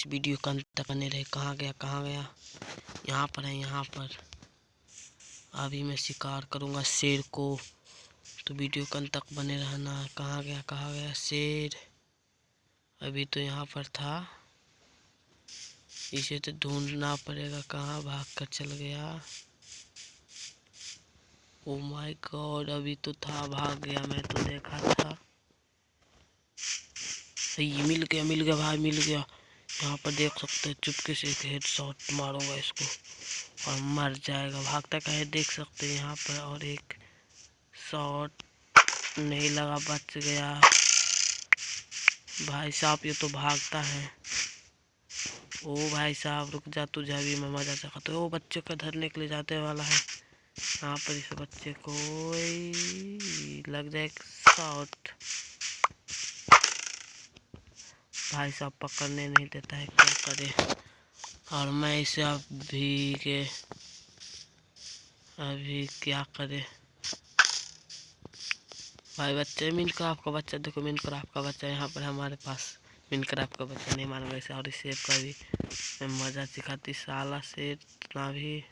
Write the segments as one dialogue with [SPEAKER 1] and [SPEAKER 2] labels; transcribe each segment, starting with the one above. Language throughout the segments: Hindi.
[SPEAKER 1] इस वीडियो का अंत तक बने रहे। कहाँ गया कहाँ गया? यहाँ पर है, यहाँ पर। अभी मैं शिकार करूँगा शेर को। तो वीडियो का अंत तक बने रहना। है कहाँ गया कहाँ गया? शेर। अभी तो यहाँ पर था। इसे तो ढूंढना पड़ेगा। कहाँ भाग कर चल गया? ओ माय गॉड अभी तो था, भाग गया। मैं तो देखा था। सही, मिल गया मिल गया भाई, मिल गया। यहाँ पर देख सकते हैं? चुपके से एक हेड शॉट मारूँगा इसको। और मर जाएगा। भागता का है देख सकते हैं यहाँ पर। और एक शॉट नहीं लगा, बच गया। भाई साहब, ये तो भागता है। ओ भाई साहब, रुक जा, तुझे अभी मैं मज़ा चाहता तो वो बच्चे का धरने के लिए जाते वाला है। यहाँ पर इस बच्चे को लग जाए शॉट भाई साहब पकड़ने नहीं देता है, क्या करे? और मैं इसे अभी के, अभी क्या करे? भाई बच्चे मिन क्राफ्ट का बच्चा, देखो मिन क्राफ्ट का बच्चा, यहाँ पर हमारे पास मिन क्राफ्ट का बच्चा नहीं मान वैसे, और इसे का भी मज़ा सिखाती, साला से इतना भी।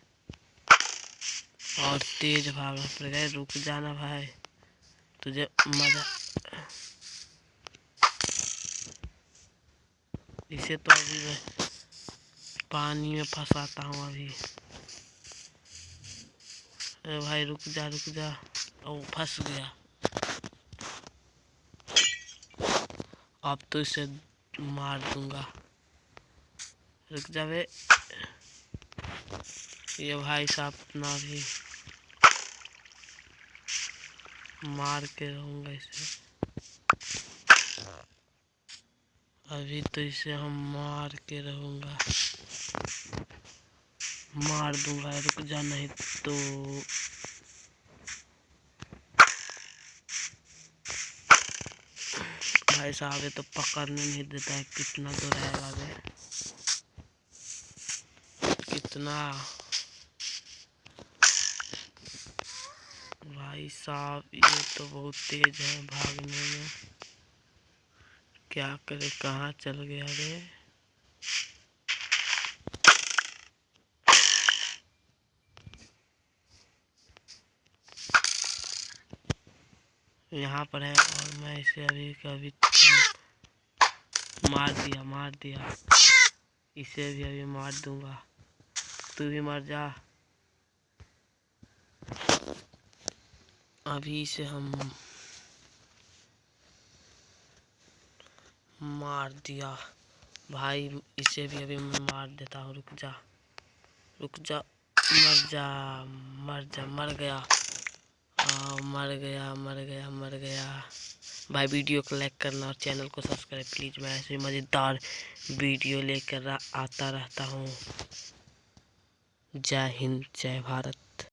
[SPEAKER 1] और तेज भागना पड़ेगा, रुक जाना भाई, तुझे मज़ा इसे तो अभी मैं पानी में फंसाता हूँ अभी। अरे भाई, रुक जा रुक जा। ओ, फंस गया। अब तो इसे मार दूँगा। रुक जावे ये भाई साहब अपना भी मार के रहूँगा इसे। अभी तो इसे हम मार के रहूँगा। मार दूँगा, रुक जा, नहीं तो भाई साहब, ये तो पकड़ने नहीं देता है। कितना दूर रहेगा बे कितना? भाई साहब, ये तो बहुत तेज है भागने में। क्या करे, कहाँ चल गया रे? यहाँ पर है और मैं इसे अभी कभी मार दिया मार दिया। इसे भी अभी मार दूँगा। तू भी मर जा। अभी इसे हम मार दिया। भाई इसे भी अभी मार देता हूँ। रुक जा। रुक जा। मर जा। मर जा। मर गया। आ, मर गया मर गया मर गया। भाई वीडियो को लाइक करना और चैनल को सब्सक्राइब प्लीज़। मैं ऐसे मज़ेदार वीडियो लेकर आता रहता हूँ। जय हिंद जय भारत।